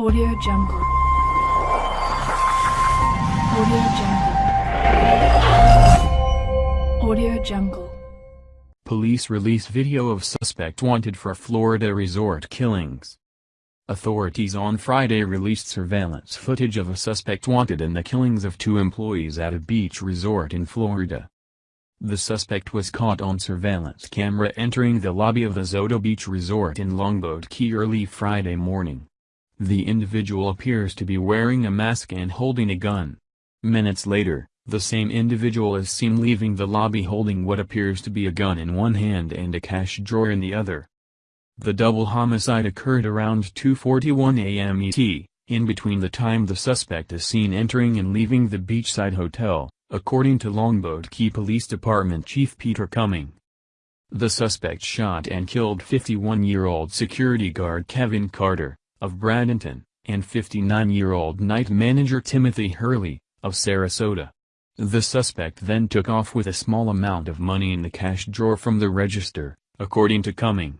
Audio Jungle. Audio Jungle. Audio Jungle. Police release video of suspect wanted for Florida resort killings. Authorities on Friday released surveillance footage of a suspect wanted in the killings of two employees at a beach resort in Florida. The suspect was caught on surveillance camera entering the lobby of the Zota Beach Resort in Longboat Key early Friday morning. The individual appears to be wearing a mask and holding a gun. Minutes later, the same individual is seen leaving the lobby holding what appears to be a gun in one hand and a cash drawer in the other. The double homicide occurred around 2.41 a.m. ET, in between the time the suspect is seen entering and leaving the beachside hotel, according to Longboat Key Police Department Chief Peter Cumming. The suspect shot and killed 51-year-old security guard Kevin Carter, of Bradenton, and 59-year-old night manager Timothy Hurley, of Sarasota. The suspect then took off with a small amount of money in the cash drawer from the register, according to Cumming.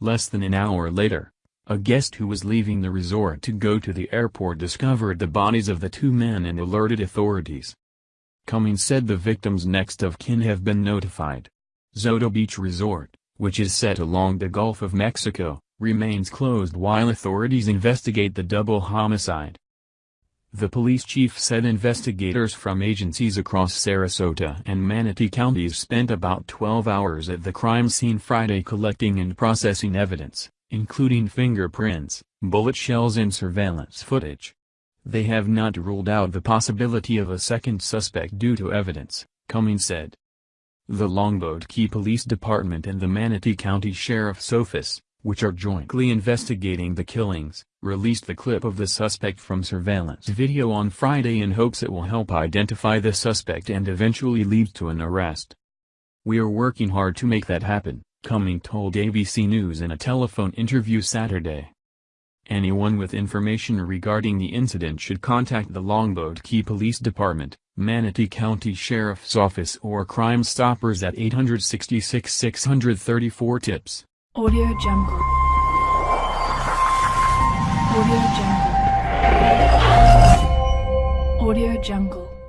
Less than an hour later, a guest who was leaving the resort to go to the airport discovered the bodies of the two men and alerted authorities. Cumming said the victims' next of kin have been notified. Zota Beach Resort, which is set along the Gulf of Mexico, remains closed while authorities investigate the double homicide. The police chief said investigators from agencies across Sarasota and Manatee counties spent about 12 hours at the crime scene Friday collecting and processing evidence, including fingerprints, bullet shells and surveillance footage. They have not ruled out the possibility of a second suspect due to evidence, Cummings said. The Longboat Key Police Department and the Manatee County Sheriff's Office, which are jointly investigating the killings, released the clip of the suspect from surveillance video on Friday in hopes it will help identify the suspect and eventually lead to an arrest. We are working hard to make that happen, Cumming told ABC News in a telephone interview Saturday. Anyone with information regarding the incident should contact the Longboat Key Police Department, Manatee County Sheriff's Office or Crime Stoppers at 866 634 TIPS. Audio Jungle. Audio Jungle. Audio Jungle.